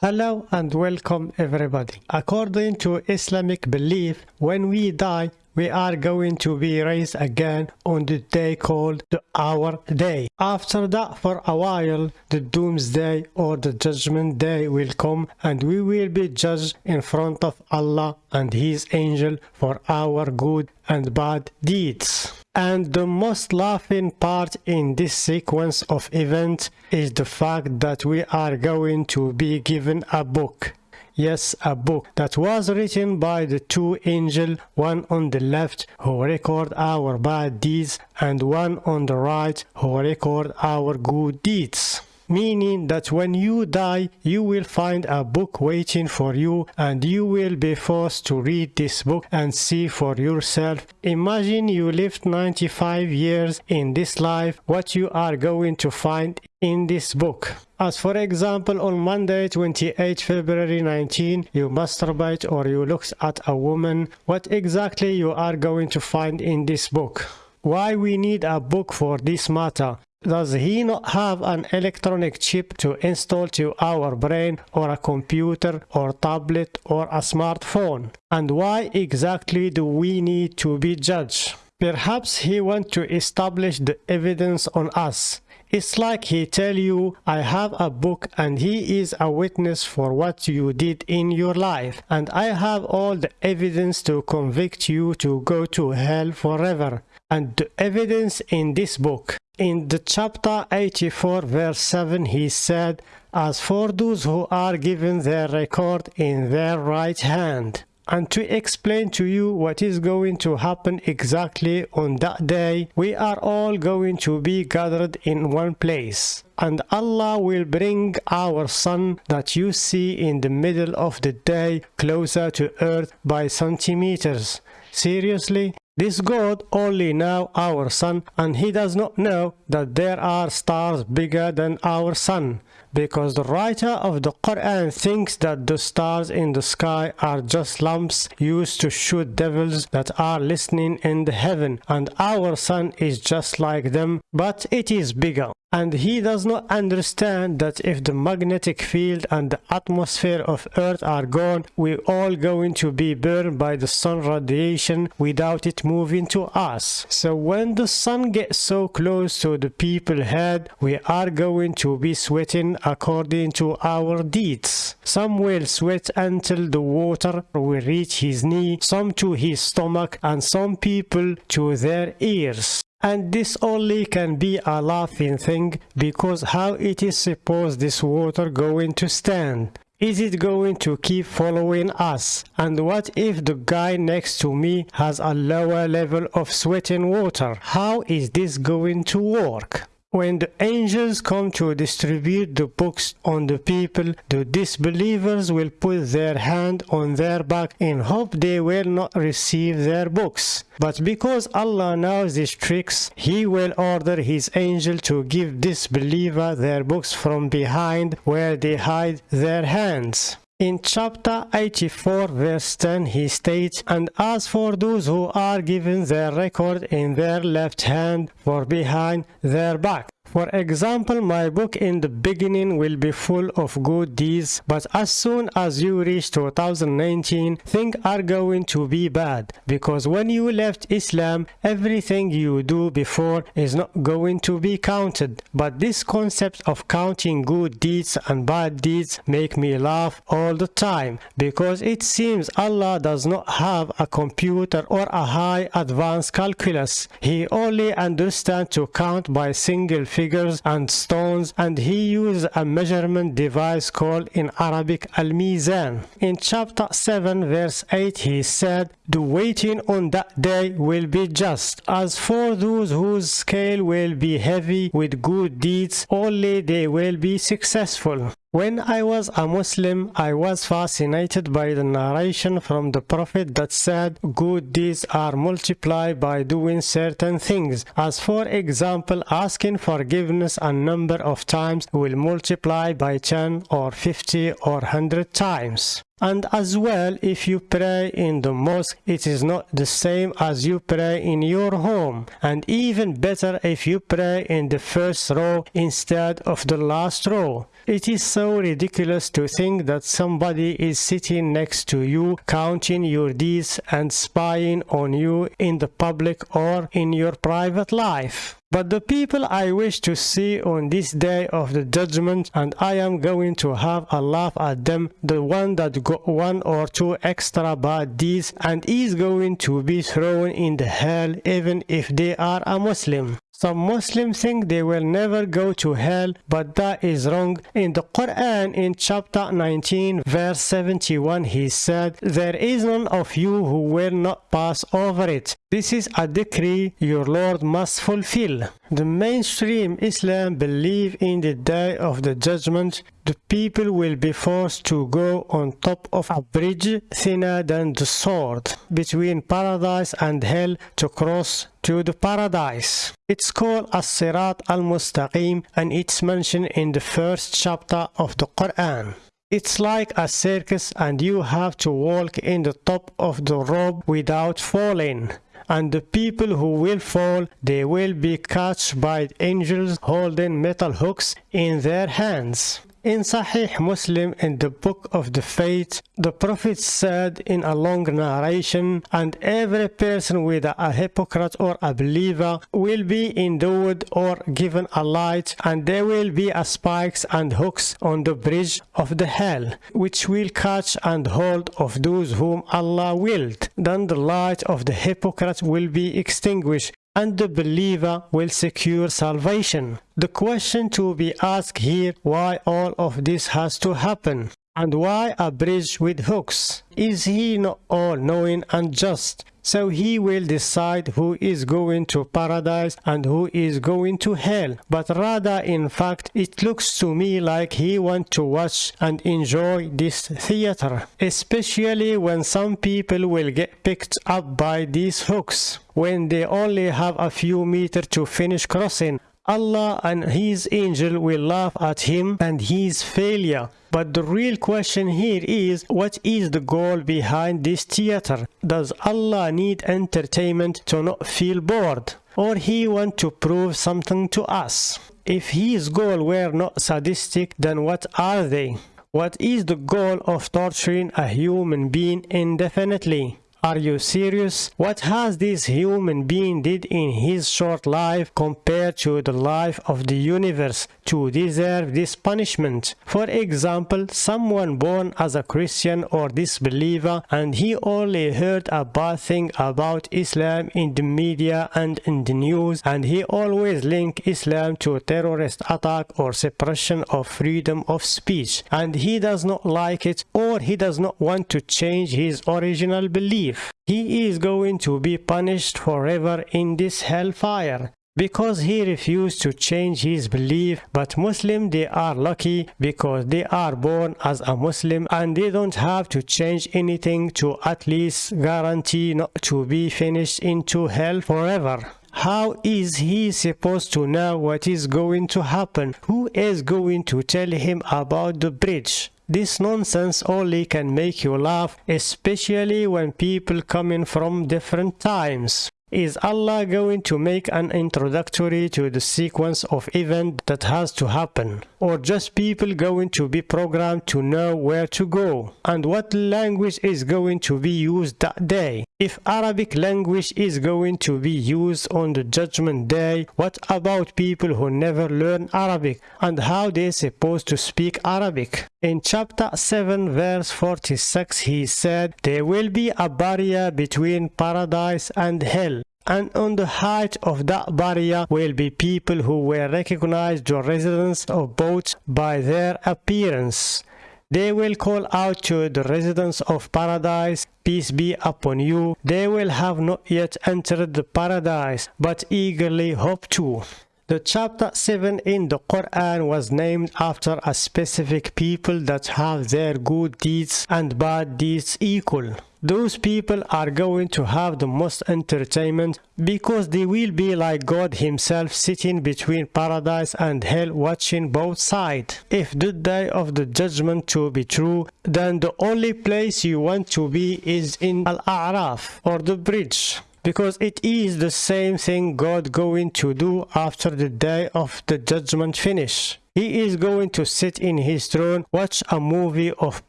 Hello and welcome everybody. According to Islamic belief, when we die, we are going to be raised again on the day called the hour day. After that, for a while, the doomsday or the judgment day will come and we will be judged in front of Allah and His angel for our good and bad deeds. And the most laughing part in this sequence of events is the fact that we are going to be given a book. Yes, a book that was written by the two angels, one on the left who record our bad deeds and one on the right who record our good deeds meaning that when you die you will find a book waiting for you and you will be forced to read this book and see for yourself. Imagine you lived 95 years in this life what you are going to find in this book. As for example on monday 28 february 19 you masturbate or you look at a woman what exactly you are going to find in this book? Why we need a book for this matter does he not have an electronic chip to install to our brain or a computer or tablet or a smartphone? And why exactly do we need to be judged? Perhaps he wants to establish the evidence on us. It's like he tell you, I have a book and he is a witness for what you did in your life and I have all the evidence to convict you to go to hell forever. And the evidence in this book in the chapter 84 verse 7 he said, As for those who are given their record in their right hand, and to explain to you what is going to happen exactly on that day, we are all going to be gathered in one place. And Allah will bring our sun that you see in the middle of the day closer to earth by centimeters. Seriously? This God only know our sun and he does not know that there are stars bigger than our sun because the writer of the Quran thinks that the stars in the sky are just lamps used to shoot devils that are listening in the heaven and our sun is just like them but it is bigger and he does not understand that if the magnetic field and the atmosphere of earth are gone we all going to be burned by the sun radiation without it moving to us. So when the sun gets so close to the people head we are going to be sweating according to our deeds. Some will sweat until the water will reach his knee some to his stomach and some people to their ears and this only can be a laughing thing because how it is supposed this water going to stand? Is it going to keep following us? And what if the guy next to me has a lower level of sweating water? How is this going to work? When the angels come to distribute the books on the people, the disbelievers will put their hand on their back in hope they will not receive their books. But because Allah knows these tricks, He will order His angel to give disbeliever their books from behind where they hide their hands. In chapter 84 verse 10 he states, And as for those who are given their record in their left hand for behind their back, for example, my book in the beginning will be full of good deeds, but as soon as you reach 2019, things are going to be bad, because when you left Islam, everything you do before is not going to be counted. But this concept of counting good deeds and bad deeds make me laugh all the time, because it seems Allah does not have a computer or a high advanced calculus. He only understands to count by single figures and stones and he used a measurement device called in Arabic al-mizan. In chapter 7 verse 8 he said, The waiting on that day will be just. As for those whose scale will be heavy with good deeds, only they will be successful. When I was a Muslim, I was fascinated by the narration from the Prophet that said good deeds are multiplied by doing certain things. As for example, asking forgiveness a number of times will multiply by 10 or 50 or 100 times. And as well, if you pray in the mosque, it is not the same as you pray in your home. And even better if you pray in the first row instead of the last row. It is so ridiculous to think that somebody is sitting next to you, counting your deeds and spying on you in the public or in your private life. But the people I wish to see on this day of the judgment, and I am going to have a laugh at them, the one that got one or two extra bad deeds and is going to be thrown in the hell even if they are a Muslim. Some Muslims think they will never go to hell, but that is wrong. In the Quran, in chapter 19, verse 71, he said, There is none of you who will not pass over it. This is a decree your Lord must fulfill. The mainstream Islam believe in the day of the judgment, the people will be forced to go on top of a bridge thinner than the sword between paradise and hell to cross to the paradise. It's called As-Sirat al-Mustaqim and it's mentioned in the first chapter of the Quran. It's like a circus and you have to walk in the top of the rope without falling and the people who will fall they will be catched by angels holding metal hooks in their hands in Sahih Muslim, in the book of the faith, the Prophet said in a long narration, and every person whether a hypocrite or a believer will be endowed or given a light, and there will be a spikes and hooks on the bridge of the hell, which will catch and hold of those whom Allah willed. Then the light of the hypocrite will be extinguished, and the believer will secure salvation. The question to be asked here, why all of this has to happen? And why a bridge with hooks? Is he not all-knowing and just? So he will decide who is going to paradise and who is going to hell. But rather, in fact, it looks to me like he wants to watch and enjoy this theater. Especially when some people will get picked up by these hooks when they only have a few meters to finish crossing Allah and his angel will laugh at him and his failure. But the real question here is, what is the goal behind this theater? Does Allah need entertainment to not feel bored? Or he want to prove something to us? If his goal were not sadistic, then what are they? What is the goal of torturing a human being indefinitely? Are you serious? What has this human being did in his short life compared to the life of the universe to deserve this punishment? For example, someone born as a Christian or disbeliever and he only heard a bad thing about Islam in the media and in the news and he always link Islam to terrorist attack or suppression of freedom of speech and he does not like it or he does not want to change his original belief he is going to be punished forever in this hellfire because he refused to change his belief. But muslim they are lucky because they are born as a muslim and they don't have to change anything to at least guarantee not to be finished into hell forever. How is he supposed to know what is going to happen? Who is going to tell him about the bridge this nonsense only can make you laugh, especially when people coming from different times. Is Allah going to make an introductory to the sequence of event that has to happen? Or just people going to be programmed to know where to go? And what language is going to be used that day? If Arabic language is going to be used on the judgment day, what about people who never learn Arabic? And how they supposed to speak Arabic? In chapter 7 verse 46 he said, There will be a barrier between paradise and hell and on the height of that barrier will be people who will recognize the residents of both by their appearance. They will call out to the residents of paradise, peace be upon you. They will have not yet entered the paradise, but eagerly hope to. The chapter 7 in the Quran was named after a specific people that have their good deeds and bad deeds equal. Those people are going to have the most entertainment because they will be like God himself sitting between paradise and hell watching both sides. If the day of the judgment to be true, then the only place you want to be is in Al-A'raf or the bridge because it is the same thing God going to do after the day of the judgment finish. he is going to sit in his throne, watch a movie of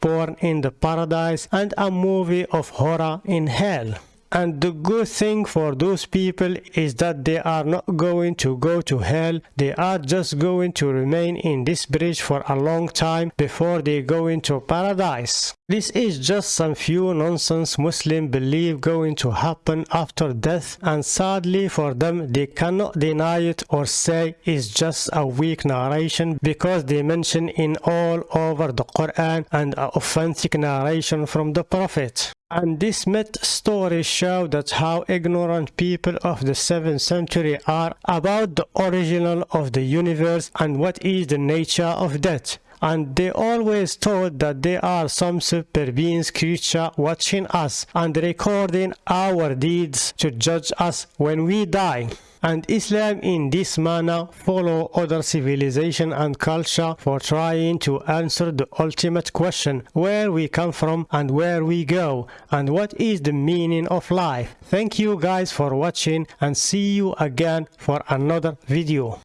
porn in the paradise and a movie of horror in hell. And the good thing for those people is that they are not going to go to hell. They are just going to remain in this bridge for a long time before they go into paradise. This is just some few nonsense Muslim believe going to happen after death and sadly for them they cannot deny it or say it's just a weak narration because they mention in all over the Quran and authentic narration from the Prophet. And this myth story show that how ignorant people of the 7th century are about the original of the universe and what is the nature of death. And they always thought that there are some super beings creature watching us and recording our deeds to judge us when we die and Islam in this manner follow other civilization and culture for trying to answer the ultimate question where we come from and where we go and what is the meaning of life. Thank you guys for watching and see you again for another video.